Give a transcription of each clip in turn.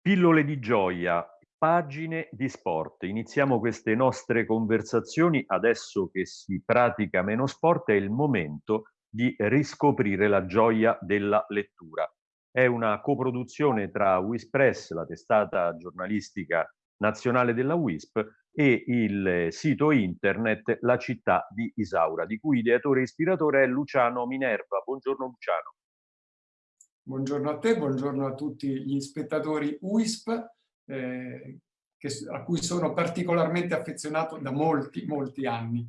Pillole di gioia, pagine di sport. Iniziamo queste nostre conversazioni adesso che si pratica meno sport, è il momento di riscoprire la gioia della lettura. È una coproduzione tra Wispress, la testata giornalistica nazionale della WISP, e il sito internet La città di Isaura, di cui ideatore e ispiratore è Luciano Minerva. Buongiorno Luciano. Buongiorno a te, buongiorno a tutti gli spettatori WISP, eh, che, a cui sono particolarmente affezionato da molti, molti anni.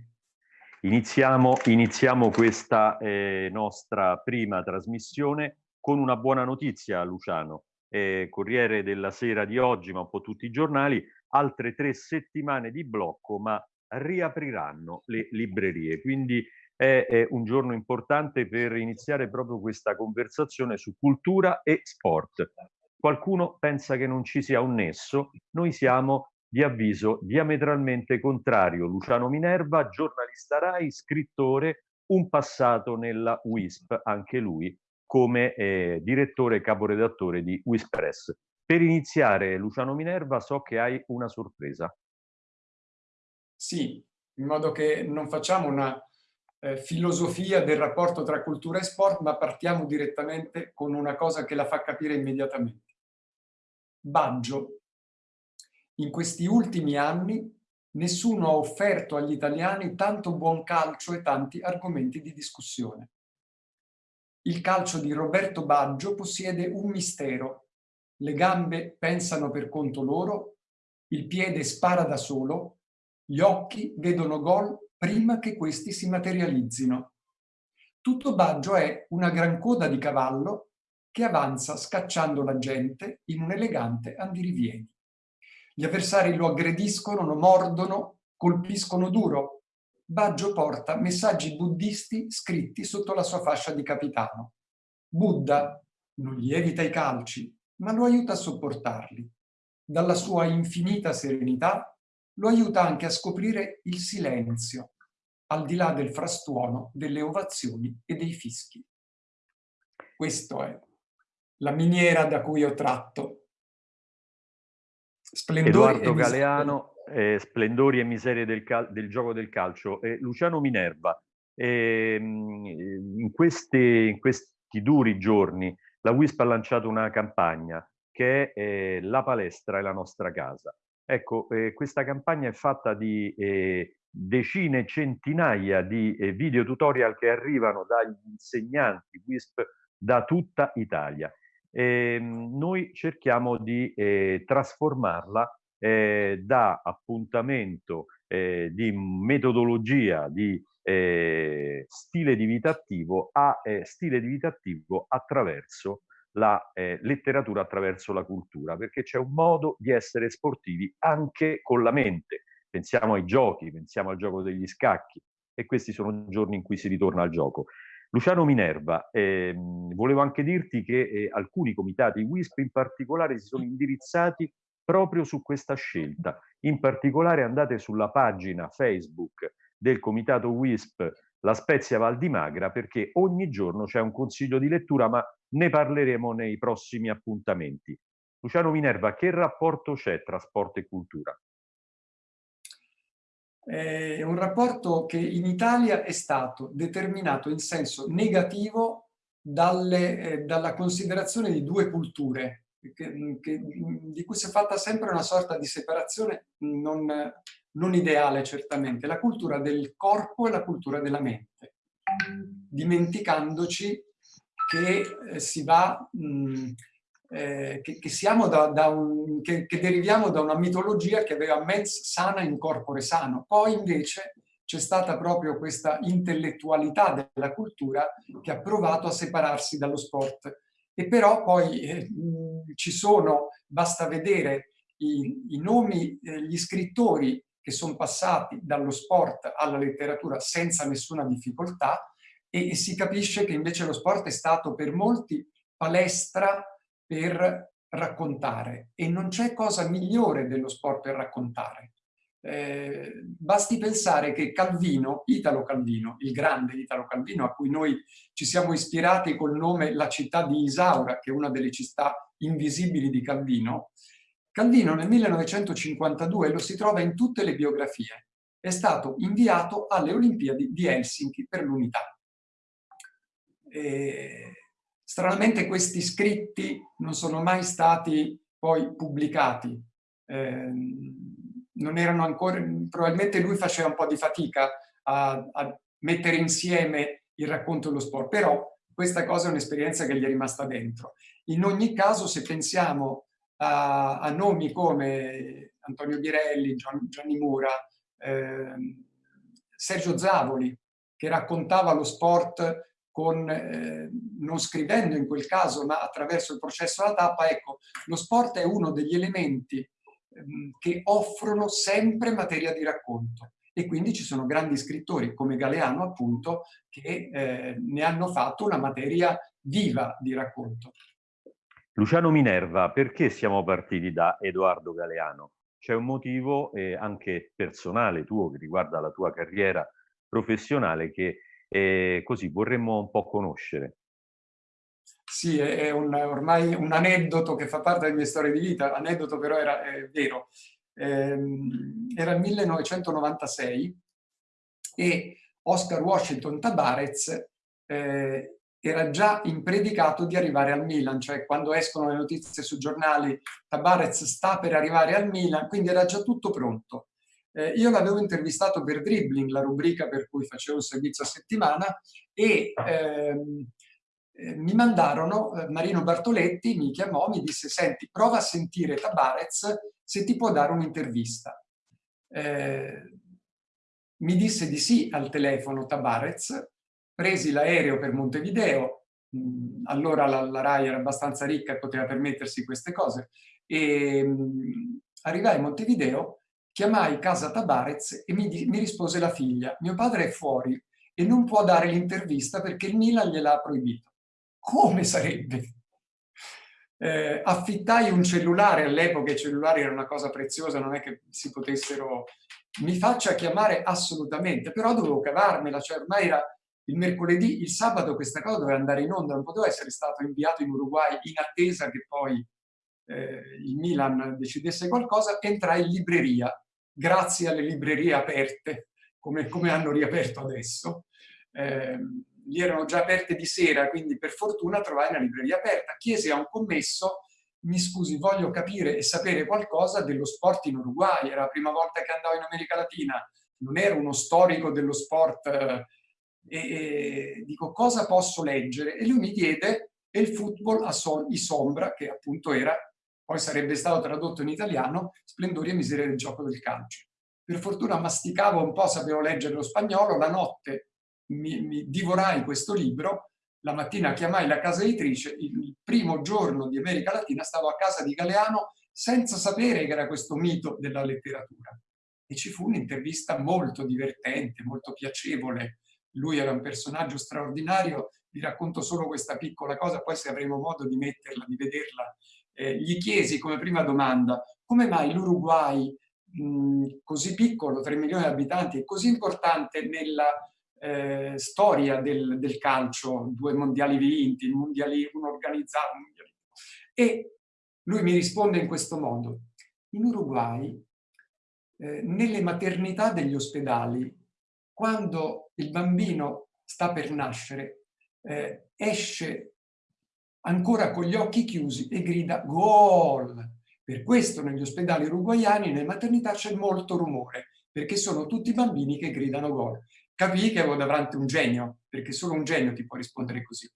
Iniziamo, iniziamo questa eh, nostra prima trasmissione con una buona notizia, Luciano. Eh, Corriere della Sera di oggi, ma un po' tutti i giornali, altre tre settimane di blocco, ma riapriranno le librerie. Quindi è, è un giorno importante per iniziare proprio questa conversazione su cultura e sport. Qualcuno pensa che non ci sia un nesso, noi siamo di avviso diametralmente contrario. Luciano Minerva, giornalista RAI, scrittore, un passato nella WISP, anche lui come eh, direttore e caporedattore di WISPress. Per iniziare, Luciano Minerva, so che hai una sorpresa. Sì, in modo che non facciamo una eh, filosofia del rapporto tra cultura e sport, ma partiamo direttamente con una cosa che la fa capire immediatamente. Baggio. In questi ultimi anni nessuno ha offerto agli italiani tanto buon calcio e tanti argomenti di discussione. Il calcio di Roberto Baggio possiede un mistero le gambe pensano per conto loro, il piede spara da solo, gli occhi vedono gol prima che questi si materializzino. Tutto Baggio è una gran coda di cavallo che avanza scacciando la gente in un elegante andirivieni. Gli avversari lo aggrediscono, lo mordono, colpiscono duro. Baggio porta messaggi buddisti scritti sotto la sua fascia di capitano. Buddha non gli evita i calci, ma lo aiuta a sopportarli. Dalla sua infinita serenità lo aiuta anche a scoprire il silenzio, al di là del frastuono delle ovazioni e dei fischi. Questa è la miniera da cui ho tratto. Splendori Edoardo Galeano, eh, Splendori e miserie del, del, gioco del calcio. Eh, Luciano Minerva, eh, in, queste, in questi duri giorni la WISP ha lanciato una campagna che è eh, La palestra è la nostra casa. Ecco, eh, questa campagna è fatta di eh, decine, centinaia di video tutorial che arrivano dagli insegnanti WISP da tutta Italia. Ehm, noi cerchiamo di eh, trasformarla eh, da appuntamento di metodologia, di eh, stile di vita attivo a eh, stile di vita attivo attraverso la eh, letteratura, attraverso la cultura, perché c'è un modo di essere sportivi anche con la mente. Pensiamo ai giochi, pensiamo al gioco degli scacchi e questi sono giorni in cui si ritorna al gioco. Luciano Minerva, ehm, volevo anche dirti che eh, alcuni comitati WISP in particolare si sono indirizzati proprio su questa scelta. In particolare andate sulla pagina Facebook del comitato WISP La Spezia Val di Magra perché ogni giorno c'è un consiglio di lettura ma ne parleremo nei prossimi appuntamenti. Luciano Minerva, che rapporto c'è tra sport e cultura? È un rapporto che in Italia è stato determinato in senso negativo dalle, eh, dalla considerazione di due culture, che, che, di cui si è fatta sempre una sorta di separazione non, non ideale certamente, la cultura del corpo e la cultura della mente, dimenticandoci che eh, si va, mh, mm, eh, che, che, siamo da, da un, che, che, deriviamo da una mitologia che aveva mens sana in corpore sano, poi invece c'è stata proprio questa intellettualità della cultura che ha provato a separarsi dallo sport. E però poi eh, ci sono, basta vedere i, i nomi, eh, gli scrittori che sono passati dallo sport alla letteratura senza nessuna difficoltà e, e si capisce che invece lo sport è stato per molti palestra per raccontare e non c'è cosa migliore dello sport per raccontare. Eh, basti pensare che Calvino, Italo Calvino, il grande Italo Calvino, a cui noi ci siamo ispirati col nome La città di Isaura, che è una delle città invisibili di Calvino, Calvino nel 1952 lo si trova in tutte le biografie, è stato inviato alle Olimpiadi di Helsinki per l'unità. Stranamente questi scritti non sono mai stati poi pubblicati, eh, non erano ancora, probabilmente lui faceva un po' di fatica a, a mettere insieme il racconto dello sport, però questa cosa è un'esperienza che gli è rimasta dentro. In ogni caso, se pensiamo a, a nomi come Antonio Birelli, Gian, Gianni Mura, eh, Sergio Zavoli, che raccontava lo sport con, eh, non scrivendo in quel caso, ma attraverso il processo alla tappa, ecco, lo sport è uno degli elementi Ehm, che offrono sempre materia di racconto e quindi ci sono grandi scrittori come Galeano appunto che eh, ne hanno fatto una materia viva di racconto. Luciano Minerva, perché siamo partiti da Edoardo Galeano? C'è un motivo eh, anche personale tuo che riguarda la tua carriera professionale che eh, così vorremmo un po' conoscere. Sì, è un, ormai un aneddoto che fa parte delle mie storie di vita, aneddoto però era vero. Eh, era il 1996 e Oscar Washington Tabarez eh, era già impredicato di arrivare al Milan, cioè quando escono le notizie sui giornali Tabarez sta per arrivare al Milan, quindi era già tutto pronto. Eh, io l'avevo intervistato per Dribbling, la rubrica per cui facevo un servizio a settimana, e ehm, eh, mi mandarono, eh, Marino Bartoletti mi chiamò, mi disse senti prova a sentire Tabarez se ti può dare un'intervista. Eh, mi disse di sì al telefono Tabarez, presi l'aereo per Montevideo, mh, allora la, la, RAI era abbastanza ricca e poteva permettersi queste cose, e mh, arrivai a Montevideo, chiamai casa Tabarez e mi, mi rispose la figlia, mio padre è fuori e non può dare l'intervista perché il Milan gliel'ha proibito come sarebbe? Eh, affittai un cellulare, all'epoca i cellulari erano una cosa preziosa, non è che si potessero... Mi faccia chiamare assolutamente, però dovevo cavarmela, cioè ormai era il mercoledì, il sabato questa cosa doveva andare in onda, non poteva essere stato inviato in Uruguay in attesa che poi eh, il Milan decidesse qualcosa, entrai in libreria, grazie alle librerie aperte, come, come hanno riaperto adesso. Eh, gli erano già aperte di sera, quindi per fortuna trovai una libreria aperta. Chiesi a un commesso, mi scusi, voglio capire e sapere qualcosa dello sport in Uruguay, era la prima volta che andavo in America Latina, non ero uno storico dello sport, eh, e, dico cosa posso leggere? E lui mi diede il football a sol i sombra, che appunto era, poi sarebbe stato tradotto in italiano, Splendori e miseria del gioco del calcio. Per fortuna masticavo un po', sapevo leggere lo spagnolo, la notte mi, mi divorai questo libro, la mattina chiamai la casa editrice, il primo giorno di America Latina stavo a casa di Galeano senza sapere che era questo mito della letteratura. E ci fu un'intervista molto divertente, molto piacevole. Lui era un personaggio straordinario, vi racconto solo questa piccola cosa, poi se avremo modo di metterla, di vederla. Eh, gli chiesi come prima domanda, come mai l'Uruguay, così piccolo, 3 milioni di abitanti, è così importante nella eh, storia del, del, calcio, due mondiali vinti, mondiali, un organizzato. Mondiali. E lui mi risponde in questo modo. In Uruguay, eh, nelle maternità degli ospedali, quando il bambino sta per nascere, eh, esce ancora con gli occhi chiusi e grida gol. Per questo negli ospedali uruguayani, nelle maternità c'è molto rumore, perché sono tutti bambini che gridano gol capii che avevo davanti un genio, perché solo un genio ti può rispondere così.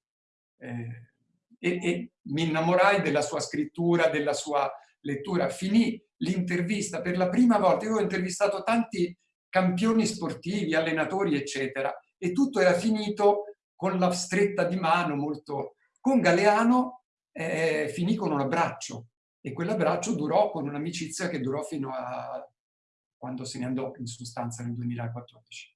Eh, e, e, mi innamorai della sua scrittura, della sua lettura. Finì l'intervista per la prima volta. Io ho intervistato tanti campioni sportivi, allenatori, eccetera, e tutto era finito con la stretta di mano molto... Con Galeano eh, finì con un abbraccio e quell'abbraccio durò con un'amicizia che durò fino a quando se ne andò in sostanza nel 2014.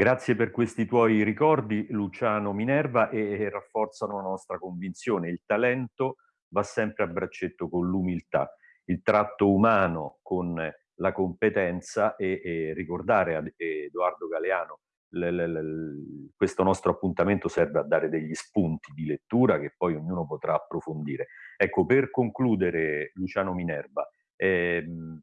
Grazie per questi tuoi ricordi, Luciano Minerva, e rafforzano la nostra convinzione. Il talento va sempre a braccetto con l'umiltà. Il tratto umano con la competenza e, e ricordare a Edoardo Galeano questo nostro appuntamento serve a dare degli spunti di lettura che poi ognuno potrà approfondire. Ecco, per concludere, Luciano Minerva, ehm,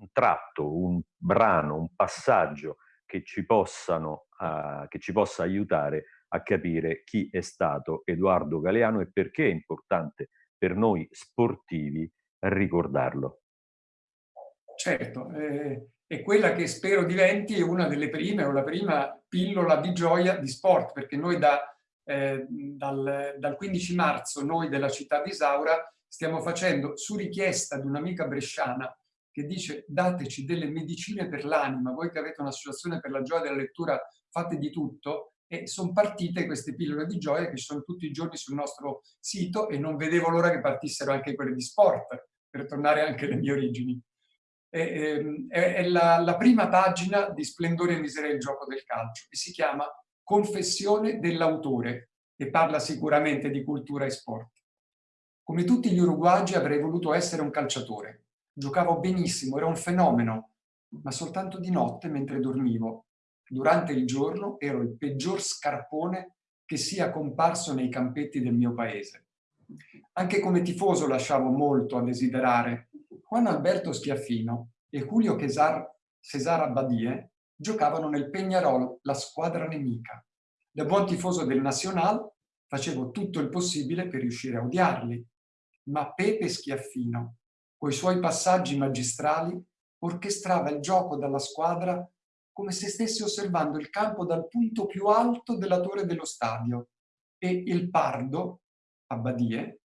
un tratto, un brano, un passaggio che ci, possano, uh, che ci possa aiutare a capire chi è stato Edoardo Galeano e perché è importante per noi sportivi ricordarlo. Certo, eh, è quella che spero diventi una delle prime o la prima pillola di gioia di sport, perché noi da, eh, dal, dal 15 marzo, noi della città di Isaura, stiamo facendo, su richiesta di un'amica bresciana, che dice dateci delle medicine per l'anima, voi che avete un'associazione per la gioia della lettura, fate di tutto, e sono partite queste pillole di gioia che ci sono tutti i giorni sul nostro sito e non vedevo l'ora che partissero anche quelle di sport, per tornare anche alle mie origini è, ehm, è, è la, la, prima pagina di Splendore e miseria del gioco del calcio e si chiama Confessione dell'autore e parla sicuramente di cultura e sport. Come tutti gli uruguagi avrei voluto essere un calciatore. Giocavo benissimo, era un fenomeno, ma soltanto di notte mentre dormivo. Durante il giorno ero il peggior scarpone che sia comparso nei campetti del mio paese. Anche come tifoso lasciavo molto a desiderare Juan Alberto Schiaffino e Julio Cesar, Cesar Abbadie giocavano nel Peñarol, la squadra nemica. Da buon tifoso del Nacional facevo tutto il possibile per riuscire a odiarli, ma Pepe Schiaffino, coi suoi passaggi magistrali, orchestrava il gioco dalla squadra come se stesse osservando il campo dal punto più alto della torre dello stadio e il Pardo, Abbadie,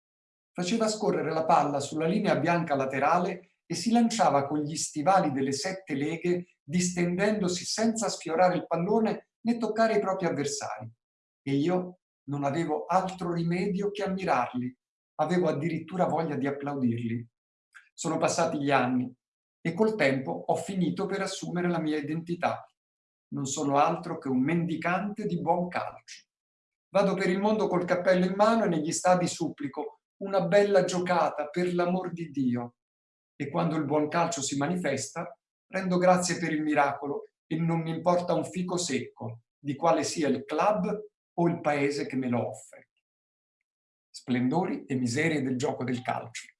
faceva scorrere la palla sulla linea bianca laterale e si lanciava con gli stivali delle sette leghe distendendosi senza sfiorare il pallone né toccare i propri avversari. E io non avevo altro rimedio che ammirarli, avevo addirittura voglia di applaudirli. Sono passati gli anni e col tempo ho finito per assumere la mia identità. Non sono altro che un mendicante di buon calcio. Vado per il mondo col cappello in mano e negli stadi supplico una bella giocata, per l'amor di Dio. E quando il buon calcio si manifesta, rendo grazie per il miracolo e non mi importa un fico secco di quale sia il club o il paese che me lo offre. Splendori e miserie del gioco del calcio.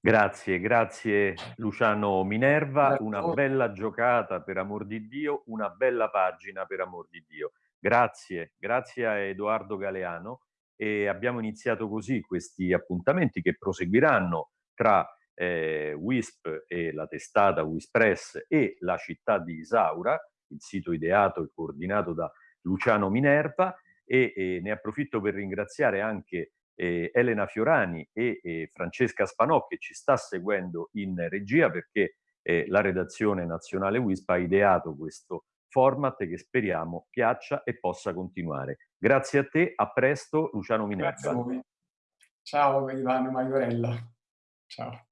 Grazie, grazie Luciano Minerva, una bella giocata per amor di Dio, una bella pagina per amor di Dio. Grazie, grazie a Edoardo Galeano. E abbiamo iniziato così questi appuntamenti che proseguiranno tra eh, WISP e la testata WISPress e la città di Isaura, il sito ideato e coordinato da Luciano Minerva. E, e ne approfitto per ringraziare anche eh, Elena Fiorani e eh, Francesca Spanò che ci sta seguendo in regia perché eh, la redazione nazionale WISP ha ideato questo format che speriamo piaccia e possa continuare. Grazie a te, a presto Luciano Minerva. Grazie a voi. Ciao Ivano Maiorella. Ciao.